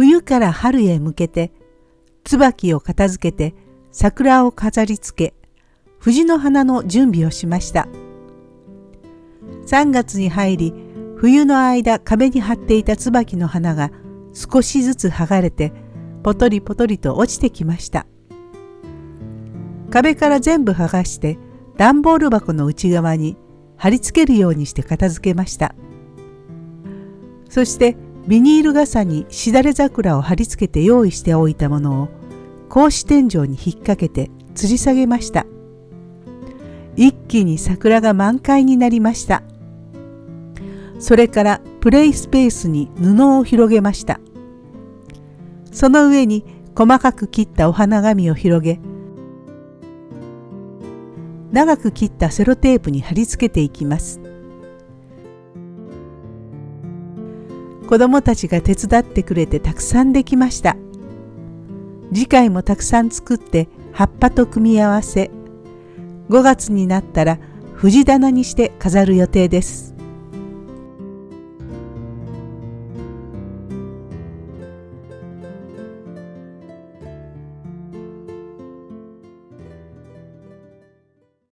冬から春へ向けて椿を片付けて桜を飾りつけ藤の花の準備をしました。3月に入り冬の間壁に張っていた椿の花が少しずつ剥がれてポトリポトリと落ちてきました。壁から全部剥がして段ボール箱の内側に貼り付けるようにして片付けました。そしてビニール傘にしだれ桜を貼り付けて用意しておいたものを格子天井に引っ掛けて吊り下げました。一気に桜が満開になりました。それからプレイスペースに布を広げました。その上に細かく切ったお花紙を広げ長く切ったセロテープに貼り付けていきます。子どもたちが手伝ってくれてたくさんできました。次回もたくさん作って葉っぱと組み合わせ5月になったら藤棚にして飾る予定です。